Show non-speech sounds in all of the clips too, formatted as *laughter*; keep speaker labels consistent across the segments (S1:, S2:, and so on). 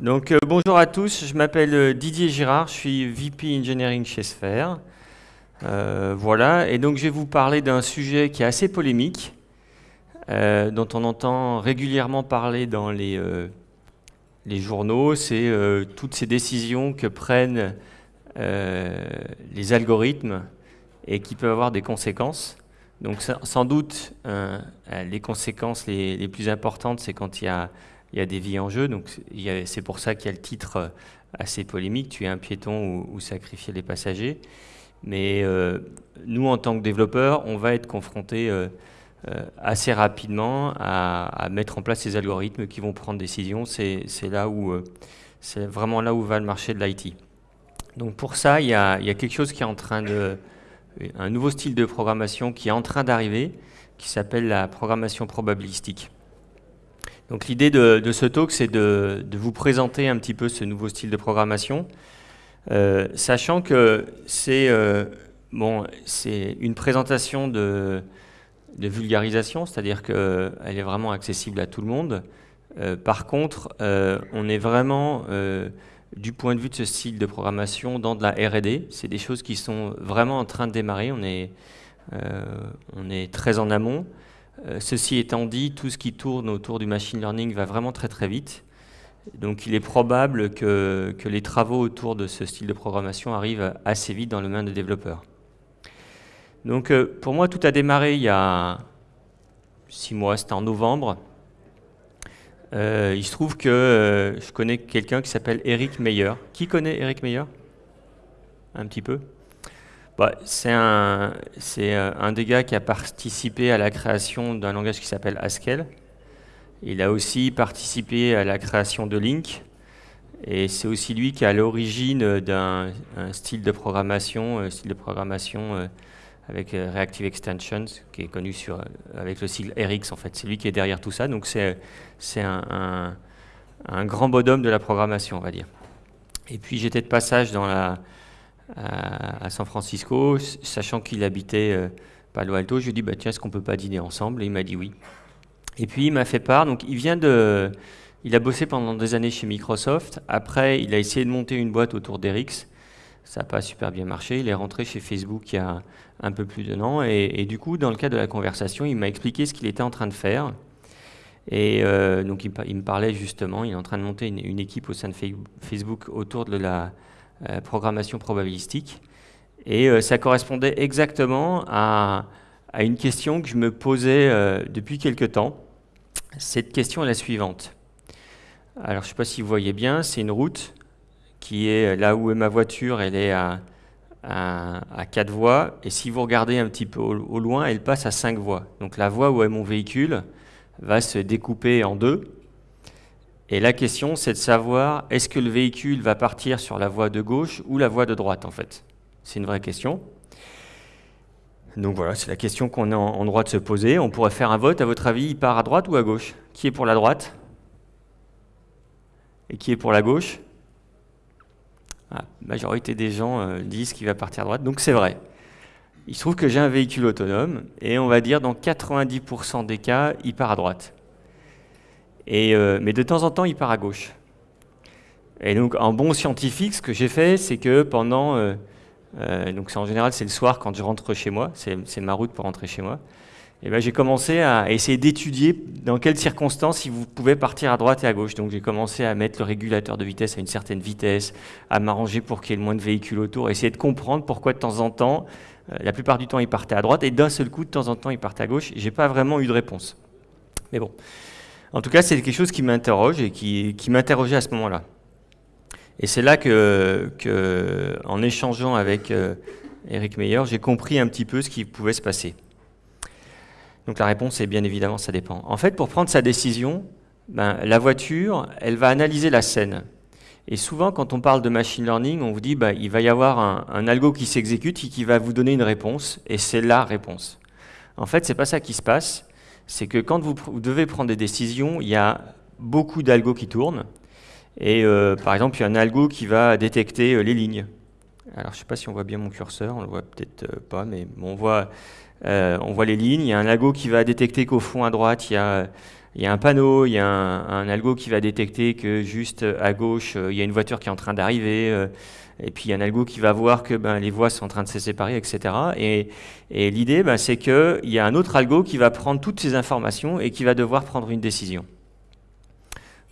S1: Donc, euh, bonjour à tous, je m'appelle euh, Didier Girard, je suis VP Engineering chez Sphere. Euh, voilà, et donc je vais vous parler d'un sujet qui est assez polémique, dont on entend régulièrement parler dans les, journaux, c'est toutes ces décisions que prennent les algorithmes et qui peuvent avoir des conséquences. Donc sans doute, les conséquences les plus importantes, c'est quand il y a il y a des vies en jeu. Donc c'est pour ça qu'il y a le titre euh, assez polémique, tuer un piéton ou, sacrifier les passagers. Mais euh, nous, en tant que développeurs, on va être confrontés euh, assez rapidement à, mettre en place ces algorithmes qui vont prendre des décisions. C'est c'est vraiment là où va le marché de l'IT. Donc pour ça, il y, a, il y, a, quelque chose qui est en train de, un nouveau style de programmation qui est en train d'arriver, qui s'appelle la programmation probabilistique. Donc l'idée de, ce talk, c'est de, vous présenter un petit peu ce nouveau style de programmation, euh, sachant que c'est euh, bon, une présentation de, vulgarisation, c'est-à-dire qu'elle est vraiment accessible à tout le monde. Euh, par contre, on est vraiment, du point de vue de ce style de programmation, dans de la R&D. C'est des choses qui sont vraiment en train de démarrer. On est très en amont. Euh, ceci étant dit, tout ce qui tourne autour du machine learning va vraiment très très vite. Donc il est probable que, les travaux autour de ce style de programmation arrivent assez vite dans le main des développeurs. Donc euh, pour moi, tout a démarré il y a six mois, c'était en novembre. Euh, il se trouve que je connais quelqu'un qui s'appelle Eric Meyer. Qui connaît Eric Meyer? Un petit peu? Bah, c'est un, euh, un, des gars qui a participé à la création d'un langage qui s'appelle Haskell. Il a aussi participé à la création de Link. Et c'est aussi lui qui est à l'origine d'un style de programmation, un style de programmation euh, avec euh, Reactive Extensions, qui est connu sur, avec le sigle RX en fait. C'est lui qui est derrière tout ça. Donc c'est un, un, un grand bonhomme de la programmation, on va dire. Et puis j'étais de passage dans la, à, San Francisco, sachant qu'il habitait euh, Palo Alto. Je lui ai dit, bah, tiens, est-ce qu'on peut pas dîner ensemble? Et il m'a dit oui. Et puis il m'a fait part, donc il vient de... Il a bossé pendant des années chez Microsoft. Après, il a essayé de monter une boîte autour d'Erix. Ça n'a pas super bien marché. Il est rentré chez Facebook il y a un peu plus d'un an. Et, du coup, dans le cadre de la conversation, il m'a expliqué ce qu'il était en train de faire. Et euh, donc, il, me parlait justement, il est en train de monter une, équipe au sein de Facebook autour de la, programmation probabilistique. Et euh, ça correspondait exactement à, une question que je me posais euh, depuis quelque temps. Cette question est la suivante. Alors je ne sais pas si vous voyez bien, c'est une route qui est là où est ma voiture, elle est à, à, 4 voies. Et si vous regardez un petit peu au, au, loin, elle passe à 5 voies. Donc la voie où est mon véhicule va se découper en deux. Et la question, c'est de savoir, est-ce que le véhicule va partir sur la voie de gauche ou la voie de droite, en fait? C'est une vraie question. Donc voilà, c'est la question qu'on est en, droit de se poser. On pourrait faire un vote, à votre avis, il part à droite ou à gauche? Qui est pour la droite? Et qui est pour la gauche? Ah, La majorité des gens euh, disent qu'il va partir à droite, donc c'est vrai. Il se trouve que j'ai un véhicule autonome, et on va dire dans 90% des cas, il part à droite. Euh, mais de temps en temps, il part à gauche. Et donc, en bon scientifique, ce que j'ai fait, c'est que pendant... Euh, euh, donc en général, c'est le soir quand je rentre chez moi, c'est ma route pour rentrer chez moi. Et ben, j'ai commencé à essayer d'étudier dans quelles circonstances vous pouvez partir à droite et à gauche. Donc j'ai commencé à mettre le régulateur de vitesse à une certaine vitesse, à m'arranger pour qu'il y ait le moins de véhicules autour, essayer de comprendre pourquoi de temps en temps, la plupart du temps, il partait à droite et d'un seul coup, de temps en temps, il partait à gauche. J'ai pas vraiment eu de réponse. Mais bon. En tout cas, c'est quelque chose qui m'interroge et qui, m'interrogeait à ce moment-là. Et c'est là que, en échangeant avec euh, Eric Meyer, j'ai compris un petit peu ce qui pouvait se passer. Donc la réponse est bien évidemment, ça dépend. En fait, pour prendre sa décision, ben, la voiture, elle va analyser la scène. Et souvent, quand on parle de machine learning, on vous dit ben, il va y avoir un, un algo qui s'exécute et qui va vous donner une réponse, et c'est la réponse. En fait, c'est pas ça qui se passe c'est que quand vous, devez prendre des décisions, il y a beaucoup d'algos qui tournent. Et euh, par exemple, il y a un algo qui va détecter euh, les lignes. Alors, je ne sais pas si on voit bien mon curseur, on le voit peut-être euh, pas, mais on, voit, les lignes. Il y a un algo qui va détecter qu'au fond à droite, il y a il y a un panneau, il y a un, algo qui va détecter que juste à gauche, il y a une voiture qui est en train d'arriver, et puis il y a un algo qui va voir que ben, les voies sont en train de se séparer, etc. Et, l'idée, ben, c'est qu'il y a un autre algo qui va prendre toutes ces informations et qui va devoir prendre une décision.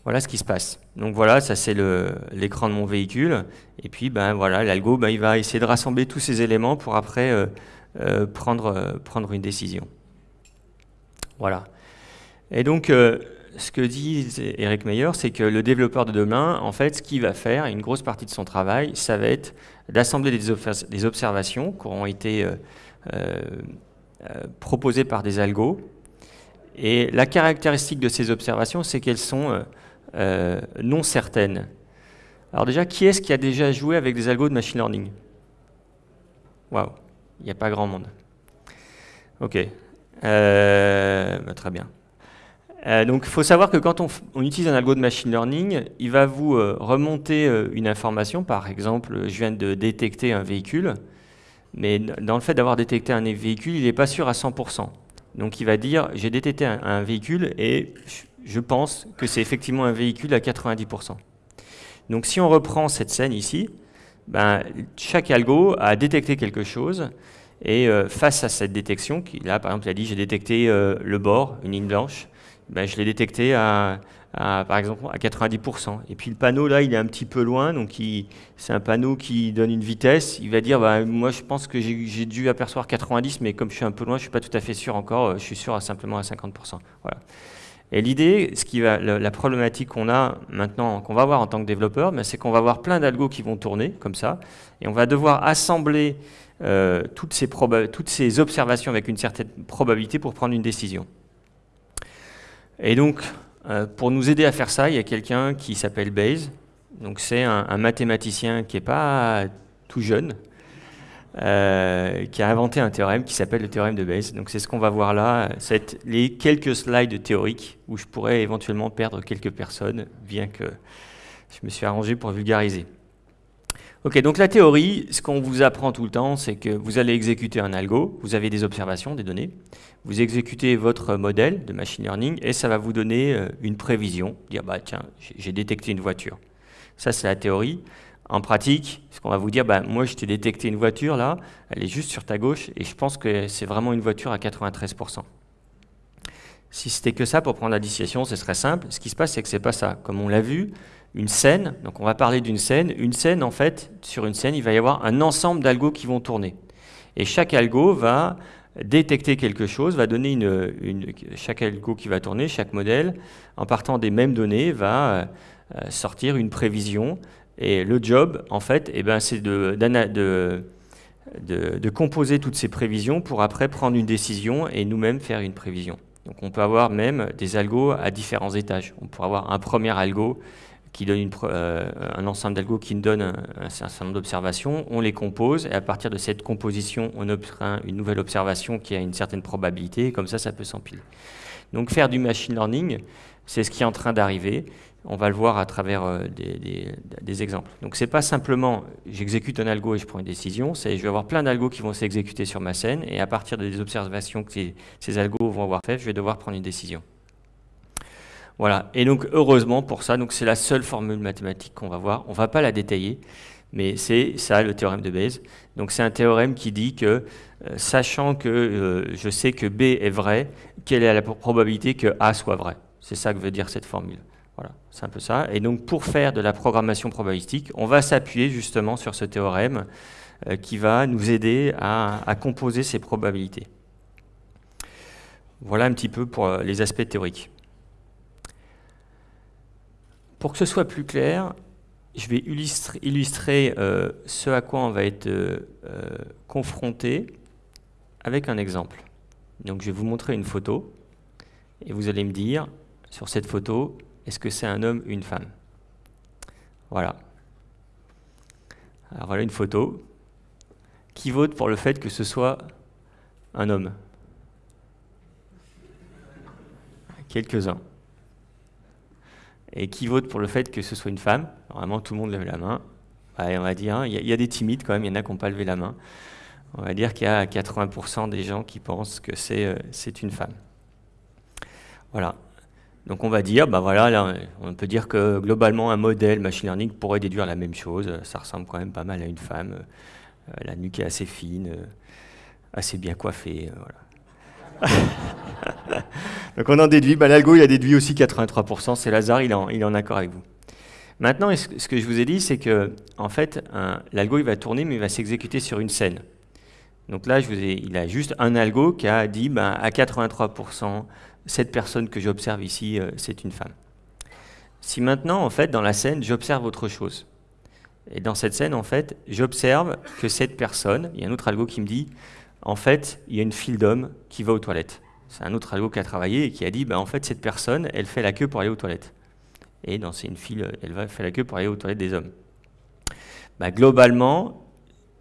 S1: Voilà ce qui se passe. Donc voilà, ça c'est l'écran de mon véhicule. Et puis ben voilà, l'algo, ben, il va essayer de rassembler tous ces éléments pour après euh, euh, prendre, euh, prendre une décision. Voilà. Et donc, ce que dit Eric Meyer, c'est que le développeur de demain, en fait, ce qu'il va faire, une grosse partie de son travail, ça va être d'assembler des, observations qui auront été proposées par des algos. Et la caractéristique de ces observations, c'est qu'elles sont euh, non certaines. Alors déjà, qui est-ce qui a déjà joué avec des algos de machine learning? Waouh, il n'y a pas grand monde. Ok, euh, bah, très bien. Euh, donc il faut savoir que quand on, utilise un algo de machine learning, il va vous remonter une information. Par exemple, je viens de détecter un véhicule, mais dans le fait d'avoir détecté un véhicule, il n'est pas sûr à 100%. Donc il va dire, j'ai détecté un véhicule et je pense que c'est effectivement un véhicule à 90%. Donc si on reprend cette scène ici, ben, chaque algo a détecté quelque chose, et euh, face à cette détection, qui, là par exemple il a dit j'ai détecté euh, le bord, une ligne blanche, ben, je l'ai détecté à, par exemple à 90%. Et puis le panneau là il est un petit peu loin, donc c'est un panneau qui donne une vitesse, il va dire ben, moi je pense que j'ai dû apercevoir 90, mais comme je suis un peu loin, je ne suis pas tout à fait sûr encore, je suis sûr simplement à 50%. Voilà. Et l'idée, la, problématique qu'on a maintenant, qu'on va avoir en tant que développeur, ben, c'est qu'on va avoir plein d'algos qui vont tourner comme ça, et on va devoir assembler euh, toutes ces observations avec une certaine probabilité pour prendre une décision. Et donc, euh, pour nous aider à faire ça, il y a quelqu'un qui s'appelle Bayes. Donc c'est un, mathématicien qui n'est pas tout jeune, euh, qui a inventé un théorème qui s'appelle le théorème de Bayes. Donc c'est ce qu'on va voir là, c'est les quelques slides théoriques où je pourrais éventuellement perdre quelques personnes, bien que je me suis arrangé pour vulgariser. Ok, donc la théorie, ce qu'on vous apprend tout le temps, c'est que vous allez exécuter un algo, vous avez des observations, des données, vous exécutez votre modèle de machine learning et ça va vous donner euh, une prévision, dire bah tiens, j'ai détecté une voiture. Ça c'est la théorie. En pratique, ce qu'on va vous dire, bah, moi je t'ai détecté une voiture là, elle est juste sur ta gauche et je pense que c'est vraiment une voiture à 93%. Si c'était que ça pour prendre la décision, ce serait simple. Ce qui se passe, c'est que c'est pas ça. Comme on l'a vu, une scène, donc on va parler d'une scène. Une scène, en fait, sur une scène, il va y avoir un ensemble d'algos qui vont tourner. Et chaque algo va détecter quelque chose, va donner une, chaque algo qui va tourner, chaque modèle, en partant des mêmes données, va euh, sortir une prévision et le job, en fait, eh ben, c'est de, de, de, composer toutes ces prévisions pour après prendre une décision et nous-mêmes faire une prévision. Donc on peut avoir même des algos à différents étages. On pourrait avoir un premier algo qui donne euh, un ensemble d'algos qui donne un, certain nombre d'observations, on les compose, et à partir de cette composition, on obtient une nouvelle observation qui a une certaine probabilité, comme ça, ça peut s'empiler. Donc faire du machine learning, c'est ce qui est en train d'arriver, on va le voir à travers euh, des, exemples. Donc c'est pas simplement j'exécute un algo et je prends une décision, c'est je vais avoir plein d'algos qui vont s'exécuter sur ma scène et à partir des observations que ces, algos vont avoir faites, je vais devoir prendre une décision. Voilà, et donc heureusement pour ça, c'est la seule formule mathématique qu'on va voir, on va pas la détailler, mais c'est ça le théorème de Bayes. Donc c'est un théorème qui dit que, euh, sachant que euh, je sais que B est vrai, quelle est la probabilité que A soit vrai? C'est ça que veut dire cette formule. Voilà, c'est un peu ça. Et donc pour faire de la programmation probabilistique, on va s'appuyer justement sur ce théorème euh, qui va nous aider à, composer ces probabilités. Voilà un petit peu pour euh, les aspects théoriques. Pour que ce soit plus clair, je vais illustrer, euh, ce à quoi on va être confronté avec un exemple. Donc je vais vous montrer une photo et vous allez me dire sur cette photo est-ce que c'est un homme ou une femme? Voilà. Alors voilà une photo. Qui vote pour le fait que ce soit un homme? Quelques-uns. Et qui vote pour le fait que ce soit une femme? Normalement, tout le monde lève la main. on va dire, il y, a des timides quand même, il y en a qui n'ont pas levé la main. On va dire qu'il y a 80% des gens qui pensent que c'est euh, une femme. Voilà. Donc on va dire, bah voilà, là, on peut dire que globalement un modèle machine learning pourrait déduire la même chose. Ça ressemble quand même pas mal à une femme. Euh, la nuque est assez fine, euh, assez bien coiffée. Voilà. *laughs* Donc on en déduit. Bah, L'algo il a déduit aussi 83%. C'est Lazare, il il est en accord avec vous. Maintenant, ce que je vous ai dit, c'est que en fait, l'algo il va tourner, mais il va s'exécuter sur une scène. Donc là, je vous ai, il a juste un algo qui a dit ben, à 83%, cette personne que j'observe ici, euh, c'est une femme. Si maintenant, en fait, dans la scène, j'observe autre chose, et dans cette scène, en fait, j'observe que cette personne, il y a un autre algo qui me dit, en fait, il y a une file d'hommes qui va aux toilettes. C'est un autre algo qui a travaillé et qui a dit, ben, en fait, cette personne, elle fait la queue pour aller aux toilettes. Et dans une file, elle va faire la queue pour aller aux toilettes des hommes. Ben, globalement,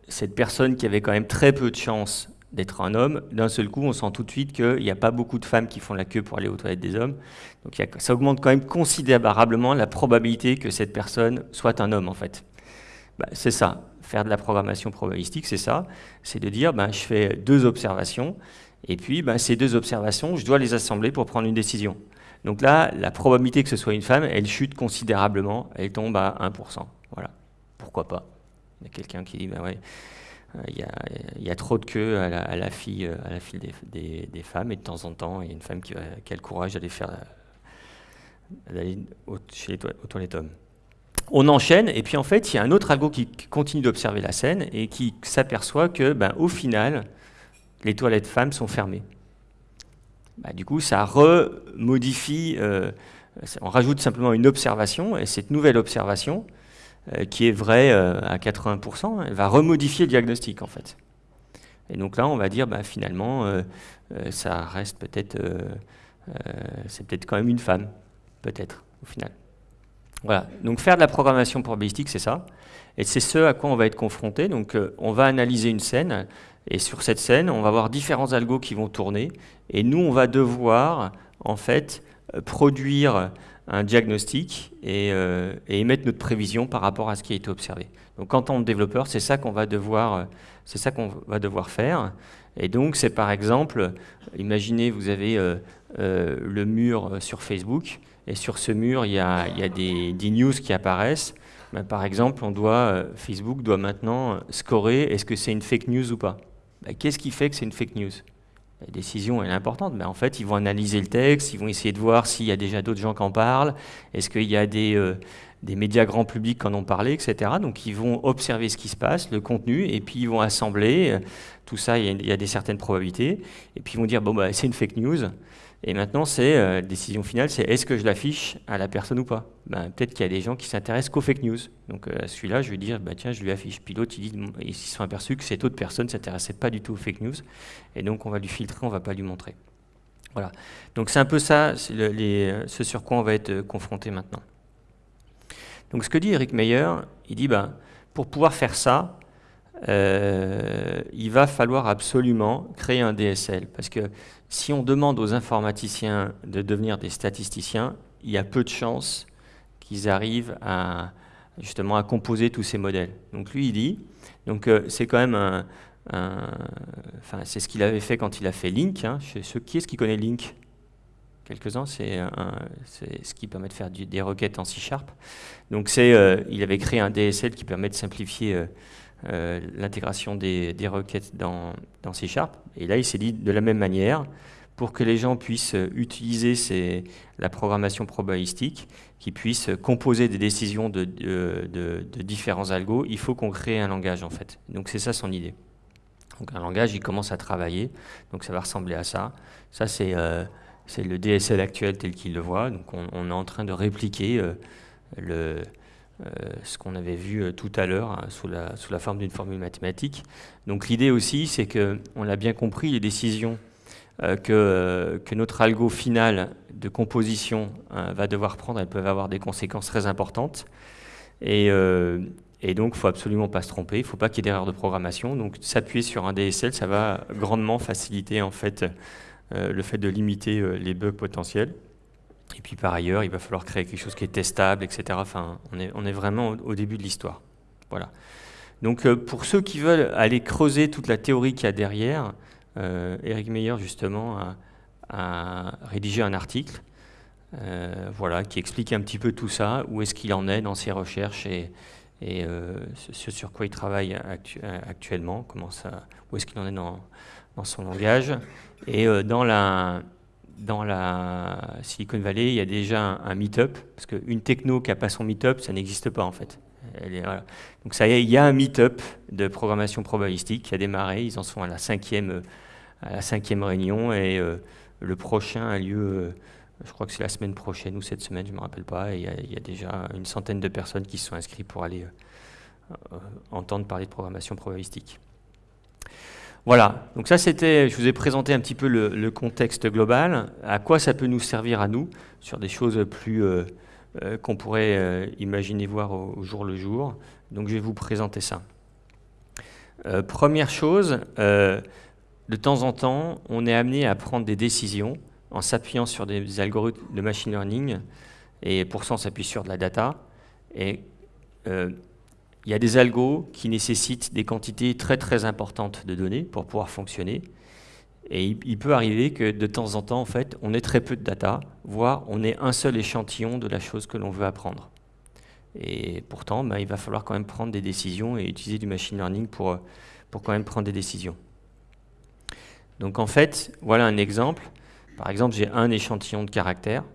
S1: cette personne qui avait quand même très peu de chance d'être un homme, d'un seul coup, on sent tout de suite qu'il n'y a pas beaucoup de femmes qui font la queue pour aller aux toilettes des hommes. Donc ça augmente quand même considérablement la probabilité que cette personne soit un homme, en fait. Bah, c'est ça, faire de la programmation probabilistique, c'est ça. C'est de dire, ben, je fais deux observations, et puis ben, ces deux observations, je dois les assembler pour prendre une décision. Donc là, la probabilité que ce soit une femme, elle chute considérablement, elle tombe à 1%. Voilà, pourquoi pas? Il y a quelqu'un qui dit, ben ouais, euh, il y, a, trop de queues à la, file, à file des, femmes, et de temps en temps, il y a une femme qui, a le courage d'aller faire d'aller chez les aux toilettes hommes. On enchaîne, et puis en fait, il y a un autre algo qui continue d'observer la scène et qui s'aperçoit que, ben, au final, les toilettes femmes sont fermées. Bah, du coup, ça remodifie, euh, on rajoute simplement une observation, et cette nouvelle observation, euh, qui est vrai euh, à 80%, elle va remodifier le diagnostic en fait. Et donc là, on va dire, bah, finalement, euh, ça reste peut-être, c'est peut-être quand même une femme, peut-être, au final. Voilà, donc faire de la programmation probabilistique, c'est ça. Et c'est ce à quoi on va être confronté. Donc on va analyser une scène, et sur cette scène, on va avoir différents algos qui vont tourner, et nous, on va devoir, en fait, produire un diagnostic euh, et, émettre notre prévision par rapport à ce qui a été observé. Donc en tant que développeur, c'est ça qu'on va devoir, c'est ça va devoir faire. Et donc c'est par exemple, imaginez vous avez euh, euh, le mur sur Facebook et sur ce mur il y a, des, news qui apparaissent. Ben, par exemple, on doit, Facebook doit maintenant scorer est-ce que c'est une fake news ou pas. Ben, qu'est-ce qui fait que c'est une fake news? La décision est importante, mais en fait, ils vont analyser le texte, ils vont essayer de voir s'il y a déjà d'autres gens qui en parlent, est-ce qu'il y a des, euh, des, médias grand public qui en ont parlé, etc. Donc, ils vont observer ce qui se passe, le contenu, et puis ils vont assembler. Euh, tout ça, il y, a, y a des certaines probabilités. Et puis, ils vont dire, bon, bah, c'est une fake news. Et maintenant, c'est euh, décision finale, c'est est-ce que je l'affiche à la personne ou pas? Ben, Peut-être qu'il y a des gens qui s'intéressent qu'aux fake news. Donc euh, celui-là, je vais dire, bah, tiens, je lui affiche. Puis l'autre, ils, se sont aperçus que cette autre personne ne s'intéressait pas du tout aux fake news. Et donc, on va lui filtrer, on ne va pas lui montrer. Voilà. Donc c'est un peu ça, les, ce sur quoi on va être euh, confronté maintenant. Donc ce que dit Eric Meyer, il dit, ben, pour pouvoir faire ça, il va falloir absolument créer un DSL. Parce que si on demande aux informaticiens de devenir des statisticiens, il y a peu de chances qu'ils arrivent à justement à composer tous ces modèles. Donc lui, il dit, donc euh, c'est quand même c'est ce qu'il avait fait quand il a fait Link. Hein. qui est-ce qui connaît Link? Quelques-uns, c'est ce qui permet de faire des requêtes en C Sharp. Donc euh, il avait créé un DSL qui permet de simplifier euh, l'intégration des, requêtes dans, dans C. Et là, il s'est dit de la même manière, pour que les gens puissent utiliser la programmation probabilistique, qu'ils puissent composer des décisions de, différents algos, il faut qu'on crée un langage en fait. Donc c'est ça son idée. Donc un langage, il commence à travailler, donc ça va ressembler à ça. Ça c'est euh, le DSL actuel tel qu'il le voit, donc on, est en train de répliquer euh, le, euh, ce qu'on avait vu euh, tout à l'heure hein, sous, la, forme d'une formule mathématique. Donc l'idée aussi, c'est qu'on l'a bien compris, les décisions euh, que, notre algo final de composition va devoir prendre, elles peuvent avoir des conséquences très importantes. Et, et donc, il ne faut absolument pas se tromper, il ne faut pas qu'il y ait d'erreur de programmation. Donc, s'appuyer sur un DSL, ça va grandement faciliter en fait, le fait de limiter les bugs potentiels. Et puis par ailleurs, il va falloir créer quelque chose qui est testable, etc. Enfin, on est, vraiment au, début de l'histoire. Voilà. Donc euh, pour ceux qui veulent aller creuser toute la théorie qu'il y a derrière, euh, Eric Meyer justement a, rédigé un article voilà, qui explique un petit peu tout ça, où est-ce qu'il en est dans ses recherches et, et ce sur quoi il travaille actuellement, comment ça, où est-ce qu'il en est dans, dans son langage. Et dans la dans la Silicon Valley, il y a déjà un, meet-up, parce qu'une techno qui n'a pas son meet-up, ça n'existe pas en fait. Donc ça y est, il y a un meet-up de programmation probabilistique qui a démarré, ils en sont à la cinquième, réunion, et euh, le prochain a lieu, euh, je crois que c'est la semaine prochaine ou cette semaine, je ne me rappelle pas, et il y, a, déjà une centaine de personnes qui se sont inscrites pour aller euh, entendre parler de programmation probabilistique. Voilà, donc ça c'était, je vous ai présenté un petit peu le, contexte global, à quoi ça peut nous servir à nous, sur des choses plus euh, euh, qu'on pourrait euh, imaginer voir au, jour le jour. Donc je vais vous présenter ça. première chose, de temps en temps, on est amené à prendre des décisions en s'appuyant sur des algorithmes de machine learning, et pour ça on s'appuie sur de la data, et il y a des algos qui nécessitent des quantités très très importantes de données pour pouvoir fonctionner. Et il, peut arriver que de temps en temps, en fait, on ait très peu de data, voire on ait un seul échantillon de la chose que l'on veut apprendre. Et pourtant, ben, il va falloir quand même prendre des décisions et utiliser du machine learning pour, pour quand même prendre des décisions. Donc en fait, voilà un exemple. Par exemple, j'ai un échantillon de caractères.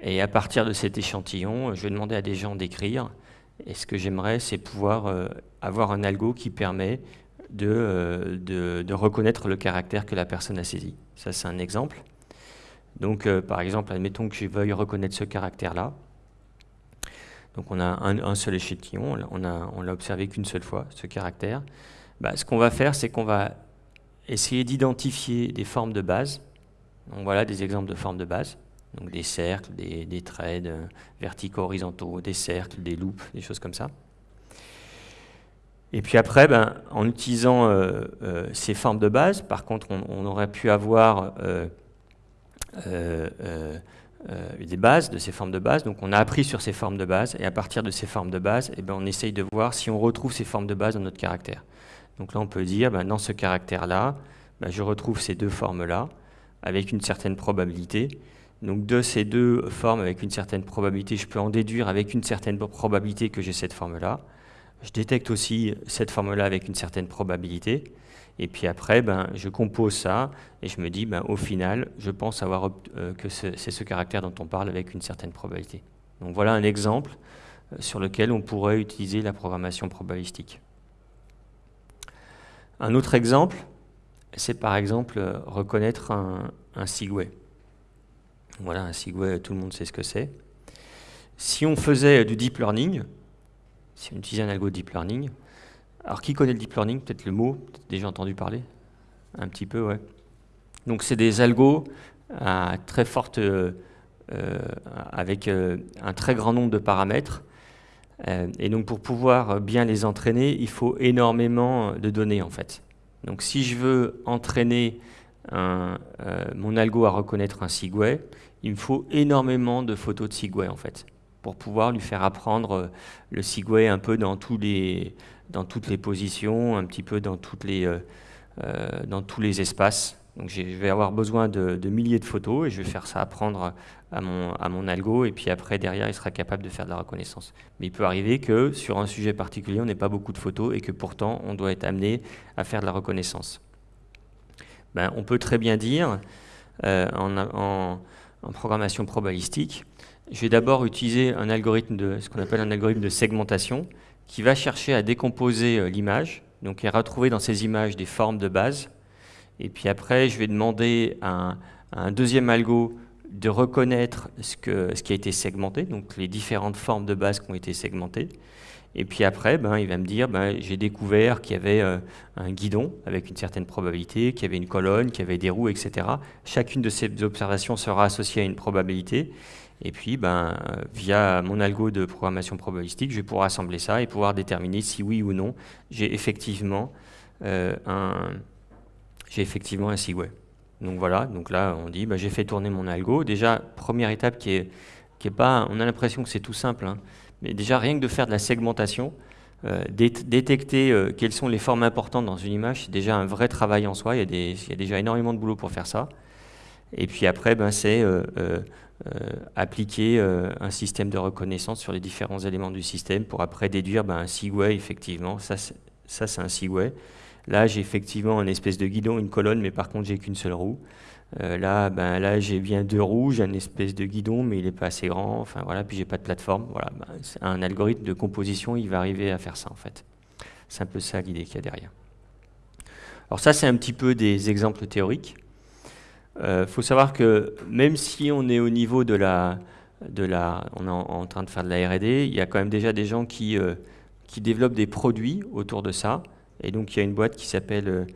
S1: Et à partir de cet échantillon, je vais demander à des gens d'écrire et ce que j'aimerais, c'est pouvoir euh, avoir un algo qui permet euh, de, reconnaître le caractère que la personne a saisi. Ça, c'est un exemple. Donc, euh, par exemple, admettons que je veuille reconnaître ce caractère-là. Donc, on a un, seul échantillon, on l'a observé qu'une seule fois, ce caractère. Bah, ce qu'on va faire, c'est qu'on va essayer d'identifier des formes de base. Donc, voilà des exemples de formes de base donc des cercles, des, des traits verticaux, horizontaux, des cercles, des loupes, des choses comme ça. Et puis après, ben, en utilisant euh, euh, ces formes de base, par contre, on, aurait pu avoir euh, des bases de ces formes de base. Donc on a appris sur ces formes de base, et à partir de ces formes de base, eh ben, on essaye de voir si on retrouve ces formes de base dans notre caractère. Donc là, on peut dire, ben, dans ce caractère-là, ben, je retrouve ces deux formes-là, avec une certaine probabilité. Donc de ces deux formes avec une certaine probabilité, je peux en déduire avec une certaine probabilité que j'ai cette forme-là. Je détecte aussi cette forme-là avec une certaine probabilité. Et puis après, ben, je compose ça et je me dis, ben, au final, je pense avoir euh, que c'est ce caractère dont on parle avec une certaine probabilité. Donc voilà un exemple euh, sur lequel on pourrait utiliser la programmation probabilistique. Un autre exemple, c'est par exemple euh, reconnaître un, un Segway. Voilà, un Segway, tout le monde sait ce que c'est. Si on faisait du deep learning, si on utilisait un algo de deep learning, alors qui connaît le deep learning? Peut-être le mot, peut déjà entendu parler? Un petit peu, ouais. Donc c'est des algos à très forte, euh, euh, avec euh, un très grand nombre de paramètres. et donc pour pouvoir bien les entraîner, il faut énormément de données en fait. Donc si je veux entraîner mon algo à reconnaître un Segway, il me faut énormément de photos de Segway en fait, pour pouvoir lui faire apprendre euh, le Segway un peu dans, tous les, dans toutes les positions, un petit peu dans, toutes les, euh, euh, dans tous les espaces. Donc je vais avoir besoin de, milliers de photos et je vais faire ça apprendre à mon, à mon algo et puis après derrière il sera capable de faire de la reconnaissance. Mais il peut arriver que sur un sujet particulier on n'ait pas beaucoup de photos et que pourtant on doit être amené à faire de la reconnaissance. Ben, on peut très bien dire en, en en programmation probabilistique, je vais d'abord utiliser un algorithme de ce qu'on appelle un algorithme de segmentation qui va chercher à décomposer euh, l'image, donc à retrouver dans ces images des formes de base. Et puis après, je vais demander à un, deuxième algo de reconnaître ce, qui a été segmenté, donc les différentes formes de base qui ont été segmentées. Et puis après, ben, il va me dire, ben, j'ai découvert qu'il y avait euh, un guidon avec une certaine probabilité, qu'il y avait une colonne, qu'il y avait des roues, etc. Chacune de ces observations sera associée à une probabilité. Et puis, ben, via mon algo de programmation probabilistique, je vais pouvoir assembler ça et pouvoir déterminer si oui ou non j'ai effectivement euh, un effectivement un Segway. Donc voilà, donc là on dit ben, j'ai fait tourner mon algo. Déjà, première étape qui est, qui est pas, on a l'impression que c'est tout simple, hein. Mais déjà, rien que de faire de la segmentation, euh, détecter euh, quelles sont les formes importantes dans une image, c'est déjà un vrai travail en soi. Il y, a déjà énormément de boulot pour faire ça. Et puis après, ben, c'est euh, appliquer un système de reconnaissance sur les différents éléments du système pour après déduire ben, un Segway, effectivement, ça c'est un Segway. Là, j'ai effectivement une espèce de guidon, une colonne, mais par contre, j'ai qu'une seule roue. Euh, là, ben, là j'ai bien deux roues, j'ai une espèce de guidon, mais il n'est pas assez grand. Enfin voilà, puis j'ai pas de plateforme. Voilà, ben, un algorithme de composition, il va arriver à faire ça en fait. C'est un peu ça l'idée qu'il y a derrière. Alors ça, c'est un petit peu des exemples théoriques. Il euh, faut savoir que même si on est au niveau de la, de la, on est en, train de faire de la R&D, il y a quand même déjà des gens qui euh, qui développent des produits autour de ça. Et donc il y a une boîte qui s'appelle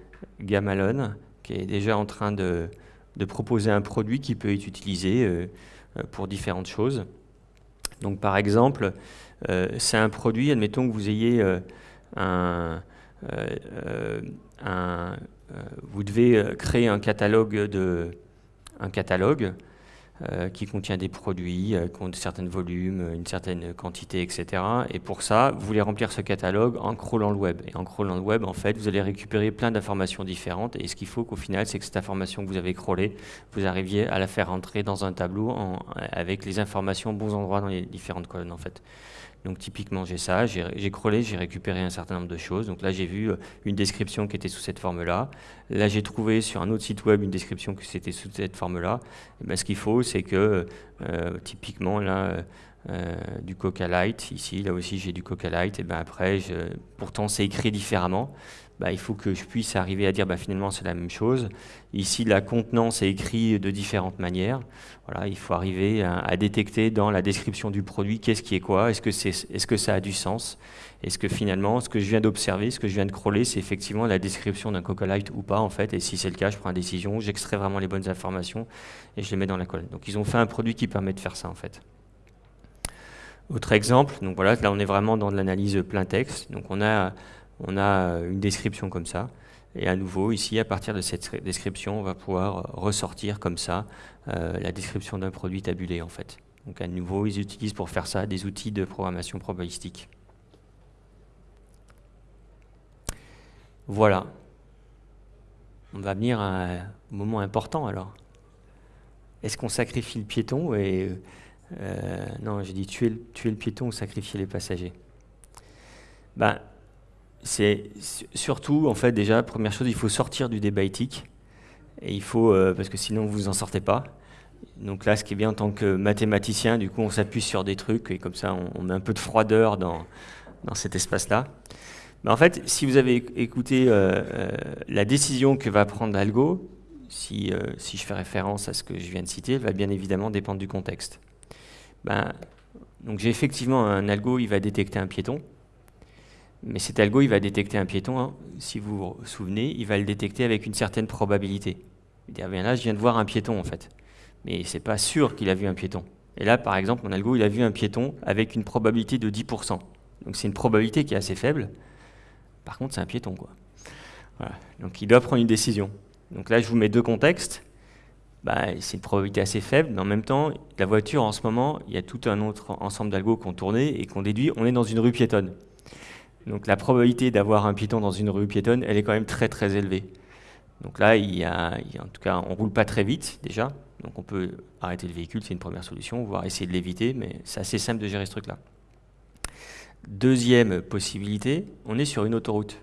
S1: Gamalon qui est déjà en train de de proposer un produit qui peut être utilisé euh, euh, pour différentes choses. Donc par exemple, euh, c'est un produit, admettons que vous ayez un, vous devez créer un catalogue de un catalogue euh, qui contient des produits, euh, qui ont certains volumes, une certaine quantité, etc. Et pour ça, vous voulez remplir ce catalogue en crawlant le web. Et en crawlant le web, en fait, vous allez récupérer plein d'informations différentes. Et ce qu'il faut qu'au final, c'est que cette information que vous avez crawlée, vous arriviez à la faire rentrer dans un tableau avec les informations bons endroits dans les différentes colonnes, en fait. Donc typiquement, j'ai ça, j'ai crawlé, j'ai récupéré un certain nombre de choses. Donc là, j'ai vu euh, une description qui était sous cette forme-là. Là, j'ai trouvé sur un autre site web une description qui était sous cette forme-là. Ben, ce qu'il faut, c'est que euh, typiquement, là, euh, du Coca Light, ici, là aussi, j'ai du Coca Light. Et ben après, pourtant, c'est écrit différemment. Bah, il faut que je puisse arriver à dire bah, finalement c'est la même chose. Ici, la contenance est écrite de différentes manières. Voilà, il faut arriver à, détecter dans la description du produit qu'est-ce qui est quoi, est-ce que, est-ce que ça a du sens, est-ce que finalement ce que je viens d'observer, ce que je viens de crawler, c'est effectivement la description d'un Coca Light ou pas en fait, et si c'est le cas, je prends une décision, j'extrais vraiment les bonnes informations et je les mets dans la colonne. Donc ils ont fait un produit qui permet de faire ça en fait. Autre exemple, donc voilà, là on est vraiment dans de l'analyse plein texte. Donc on a on a une description comme ça. Et à nouveau, ici, à partir de cette description, on va pouvoir ressortir comme ça euh, la description d'un produit tabulé, en fait. Donc à nouveau, ils utilisent pour faire ça des outils de programmation probabilistique. Voilà. On va venir à un moment important, alors. Est-ce qu'on sacrifie le piéton euh, Non, j'ai dit tuer, tuer le piéton ou sacrifier les passagers? Ben, c'est surtout, en fait, déjà, première chose, il faut sortir du débat éthique. Et il faut, euh, parce que sinon, vous en sortez pas. Donc là, ce qui est bien en tant que mathématicien, du coup, on s'appuie sur des trucs et comme ça, on, met un peu de froideur dans, dans cet espace-là. Mais en fait, si vous avez écouté euh, euh, la décision que va prendre l'algo, si, si je fais référence à ce que je viens de citer, va bien évidemment dépendre du contexte. Ben, donc j'ai effectivement un algo, il va détecter un piéton. Mais cet algo, il va détecter un piéton, hein. si vous vous souvenez, il va le détecter avec une certaine probabilité. Il dit, ah bien là, je viens de voir un piéton, en fait. Mais c'est pas sûr qu'il a vu un piéton. Et là, par exemple, mon algo, il a vu un piéton avec une probabilité de 10%. Donc c'est une probabilité qui est assez faible. Par contre, c'est un piéton, quoi. Donc il doit prendre une décision. Donc là, je vous mets deux contextes. Bah, c'est une probabilité assez faible, mais en même temps, la voiture, en ce moment, il y a tout un autre ensemble d'algos qu'on tourné et qu'on déduit, on est dans une rue piétonne. Donc la probabilité d'avoir un piéton dans une rue piétonne, elle est quand même très très élevée. Donc là, il y a, en tout cas, on roule pas très vite déjà, donc on peut arrêter le véhicule, c'est une première solution, voire essayer de l'éviter, mais c'est assez simple de gérer ce truc-là. Deuxième possibilité, on est sur une autoroute.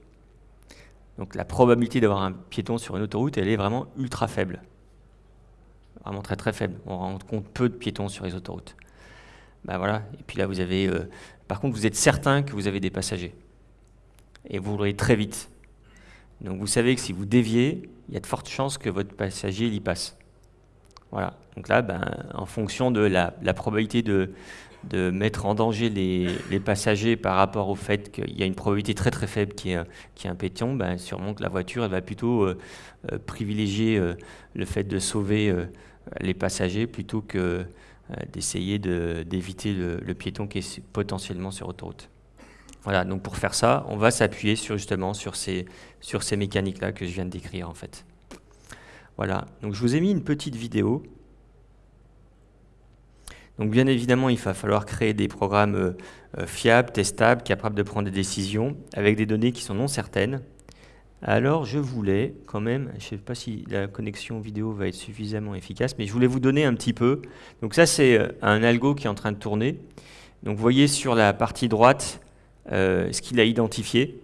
S1: Donc la probabilité d'avoir un piéton sur une autoroute, elle est vraiment ultra faible. Vraiment très très faible. On rend compte peu de piétons sur les autoroutes. Ben voilà. Et puis là, vous avez. Euh, par contre, vous êtes certain que vous avez des passagers et vous roulez très vite. Donc vous savez que si vous déviez, il y a de fortes chances que votre passager y passe. Voilà. Donc là, ben, en fonction de la, probabilité de, de, mettre en danger les, passagers par rapport au fait qu'il y a une probabilité très très faible qui est, qui est un pétion, ben, sûrement que la voiture va plutôt euh, euh, privilégier euh, le fait de sauver les passagers plutôt que d'essayer d'éviter le, le piéton qui est potentiellement sur autoroute. Voilà, donc pour faire ça, on va s'appuyer sur, justement sur ces, mécaniques-là que je viens de décrire en fait. Voilà, donc je vous ai mis une petite vidéo. Donc bien évidemment, il va falloir créer des programmes euh, fiables, testables, capables de prendre des décisions avec des données qui sont non certaines. Alors, je voulais quand même, je ne sais pas si la connexion vidéo va être suffisamment efficace, mais je voulais vous donner un petit peu. Donc ça, c'est euh, un algo qui est en train de tourner. Donc vous voyez sur la partie droite euh, ce qu'il a identifié.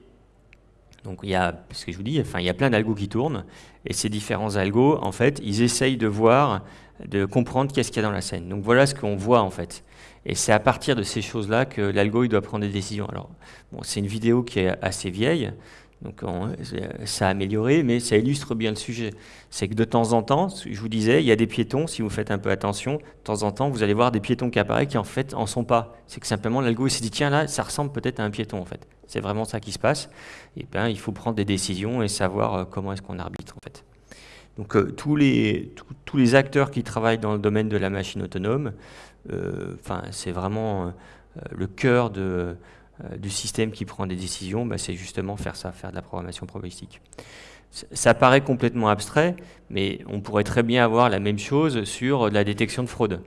S1: Donc il y a, ce que je vous dis, enfin, il y a plein d'algos qui tournent, et ces différents algos, en fait, ils essayent de voir, de comprendre qu'est-ce qu'il y a dans la scène. Donc voilà ce qu'on voit, en fait. Et c'est à partir de ces choses-là que l'algo doit prendre des décisions. Alors, c'est une vidéo qui est assez vieille, donc ça a amélioré, mais ça illustre bien le sujet. C'est que de temps en temps, je vous disais, il y a des piétons, si vous faites un peu attention, de temps en temps, vous allez voir des piétons qui apparaissent qui en fait en sont pas. C'est que simplement l'algo s'est dit, tiens là, ça ressemble peut-être à un piéton en fait. C'est vraiment ça qui se passe. Et bien, il faut prendre des décisions et savoir euh, comment est-ce qu'on arbitre en fait. Donc euh, tous, les, tous les acteurs qui travaillent dans le domaine de la machine autonome, euh, c'est vraiment le cœur de euh, du système qui prend des décisions, bah, c'est justement faire ça, faire de la programmation probabilistique. Ça paraît complètement abstrait, mais on pourrait très bien avoir la même chose sur la détection de fraude.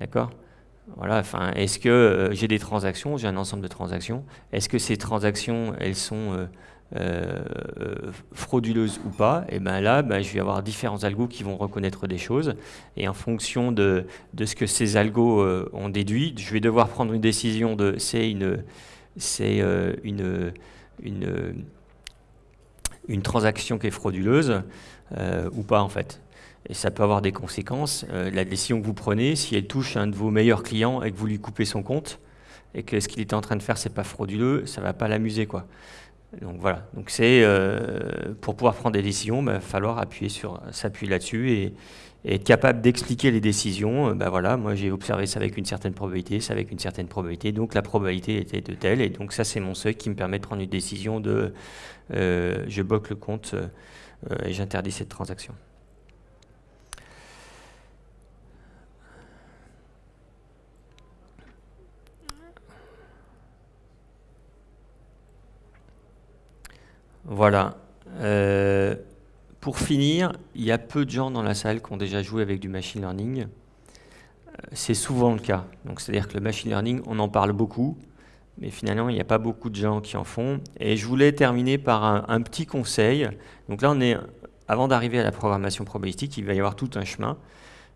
S1: D'accord? Voilà, enfin, est-ce que euh, j'ai des transactions, j'ai un ensemble de transactions, est-ce que ces transactions, elles sont euh, frauduleuses ou pas Et bien là, ben, je vais avoir différents algos qui vont reconnaître des choses, et en fonction de, de ce que ces algos ont déduit, je vais devoir prendre une décision de c'est une euh, une, une, une, transaction qui est frauduleuse euh, ou pas en fait. Et ça peut avoir des conséquences. Euh, la décision que vous prenez, si elle touche un de vos meilleurs clients et que vous lui coupez son compte, et que ce qu'il était en train de faire, c'est pas frauduleux, ça va pas l'amuser quoi. Donc voilà. Donc c'est pour pouvoir prendre des décisions, il bah, va falloir appuyer s'appuyer là-dessus et, être capable d'expliquer les décisions, ben voilà, moi j'ai observé ça avec une certaine probabilité, ça avec une certaine probabilité, donc la probabilité était de telle, et donc ça c'est mon seuil qui me permet de prendre une décision de euh, je bloque le compte euh, et j'interdis cette transaction. Voilà. Pour finir, il y a peu de gens dans la salle qui ont déjà joué avec du machine learning. Euh, c'est souvent le cas. Donc, c'est-à-dire que le machine learning, on en parle beaucoup, mais finalement, il n'y a pas beaucoup de gens qui en font. Et je voulais terminer par un, petit conseil. Donc là, on est, avant d'arriver à la programmation probabilistique, il va y avoir tout un chemin.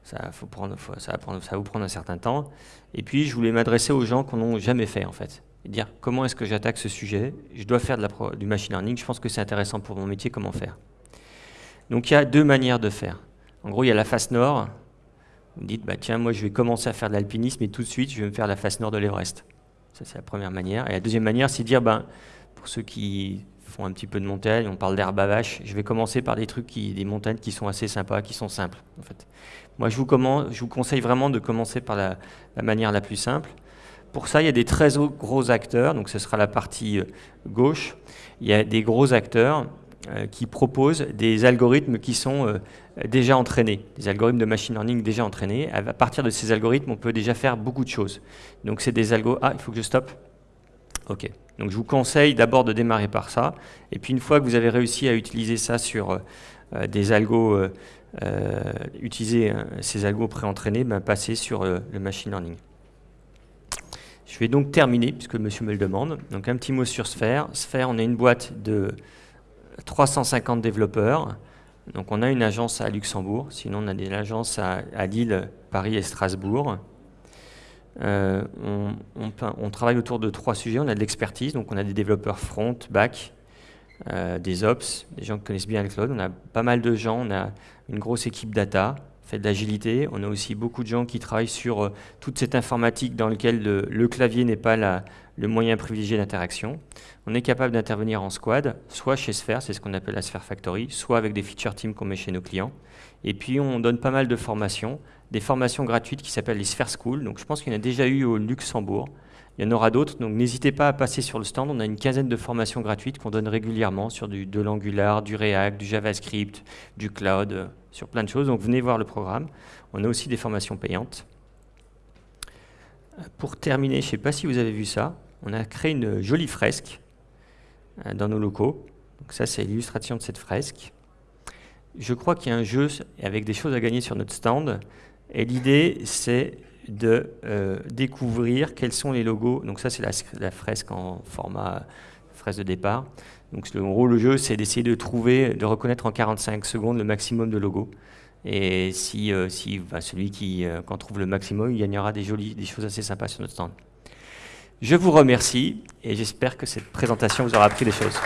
S1: Ça, va vous prendre un certain temps. Et puis, je voulais m'adresser aux gens qui n'ont jamais fait, en fait. Dire, comment est-ce que j'attaque ce sujet? Je dois faire de la, du machine learning. Je pense que c'est intéressant pour mon métier, comment faire donc il y a deux manières de faire. En gros, il y a la face nord. Vous dites, bah, tiens, moi je vais commencer à faire de l'alpinisme et tout de suite je vais me faire la face nord de l'Everest. Ça c'est la première manière. Et la deuxième manière, c'est de dire, ben, pour ceux qui font un petit peu de montagne, on parle d'herbe à vache, je vais commencer par des trucs, qui, des montagnes qui sont assez sympas, qui sont simples. En fait. Moi je vous, je vous conseille vraiment de commencer par la manière la plus simple. Pour ça, il y a des très gros acteurs, donc ce sera la partie euh, gauche. Il y a des gros acteurs euh, qui proposent des algorithmes qui sont euh, déjà entraînés, des algorithmes de machine learning déjà entraînés. À partir de ces algorithmes, on peut déjà faire beaucoup de choses. Donc c'est des algos... Ah, il faut que je stoppe Ok. Donc je vous conseille d'abord de démarrer par ça. Et puis une fois que vous avez réussi à utiliser ça sur des algos, utiliser ces algos pré-entraînés, ben, passer sur le machine learning. Je vais donc terminer, puisque monsieur me le demande. Donc un petit mot sur Sphere. Sphere, on a une boîte de 350 développeurs. Donc on a une agence à Luxembourg, sinon on a des agences à, Lille, Paris et Strasbourg. Euh, on, travaille autour de trois sujets. On a de l'expertise, donc on a des développeurs front, back, euh, des ops, des gens qui connaissent bien le cloud. On a pas mal de gens, on a une grosse équipe data, de l'agilité. On a aussi beaucoup de gens qui travaillent sur euh, toute cette informatique dans laquelle le, clavier n'est pas le moyen privilégié d'interaction. On est capable d'intervenir en squad, soit chez Sphere, c'est ce qu'on appelle la Sphere Factory, soit avec des feature teams qu'on met chez nos clients. Et puis on donne pas mal de formations, des formations gratuites qui s'appellent les Sphere School. Donc je pense qu'il y en a déjà eu au Luxembourg. Il y en aura d'autres, donc n'hésitez pas à passer sur le stand. On a une quinzaine de formations gratuites qu'on donne régulièrement sur du, de l'Angular, du React, du JavaScript, du cloud, euh, sur plein de choses. Donc venez voir le programme. On a aussi des formations payantes. Pour terminer, je ne sais pas si vous avez vu ça, on a créé une jolie fresque euh, dans nos locaux. Donc ça, c'est l'illustration de cette fresque. Je crois qu'il y a un jeu avec des choses à gagner sur notre stand. Et l'idée, c'est de euh, découvrir quels sont les logos. Donc ça, c'est la, fresque en format fraise de départ. Donc le gros, le jeu, c'est d'essayer de trouver, de reconnaître en 45 secondes le maximum de logos. Et si, si bah, celui qui en trouve le maximum, il gagnera des, jolies, des choses assez sympas sur notre stand. Je vous remercie et j'espère que cette présentation vous aura appris des choses.